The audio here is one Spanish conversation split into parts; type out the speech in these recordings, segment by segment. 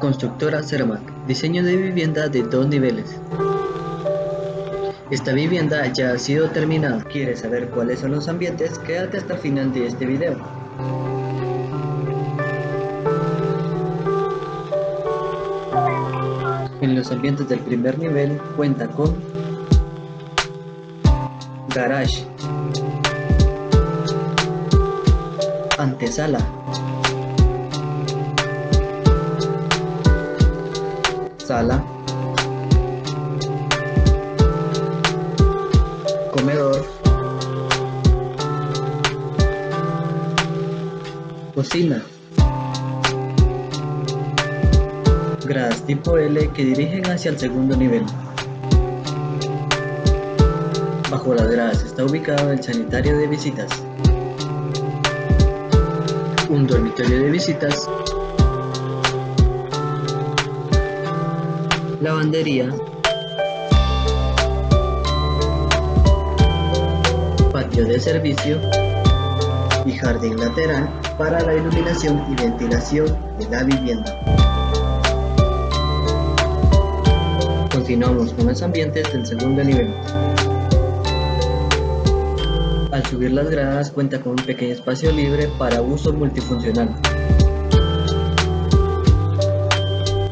Constructora Cermac, diseño de vivienda de dos niveles. Esta vivienda ya ha sido terminada. ¿Quieres saber cuáles son los ambientes? Quédate hasta el final de este video. En los ambientes del primer nivel cuenta con garage, antesala, sala, comedor, cocina, gradas tipo L que dirigen hacia el segundo nivel. Bajo las gradas está ubicado el sanitario de visitas, un dormitorio de visitas, lavandería, patio de servicio y jardín lateral para la iluminación y ventilación de la vivienda. Continuamos con los ambientes del segundo nivel. Al subir las gradas cuenta con un pequeño espacio libre para uso multifuncional.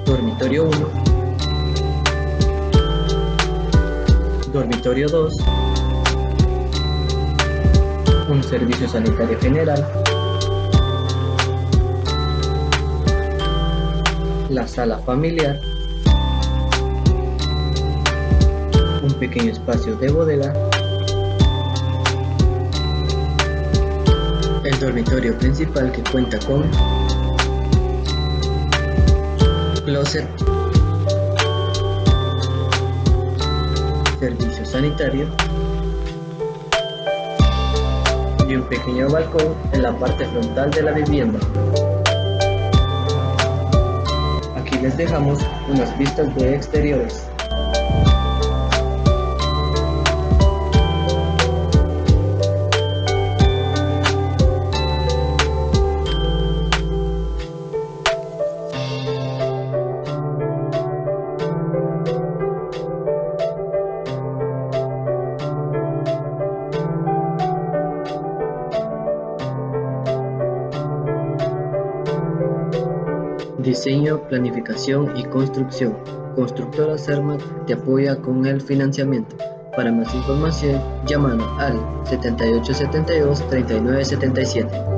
Dormitorio 1 Dormitorio 2 Un servicio sanitario general. La sala familiar. Un pequeño espacio de bodega. El dormitorio principal que cuenta con closet, servicio sanitario y un pequeño balcón en la parte frontal de la vivienda. Aquí les dejamos unas vistas de exteriores. Diseño, planificación y construcción. Constructora Cermac te apoya con el financiamiento. Para más información, llámanos al 7872 3977.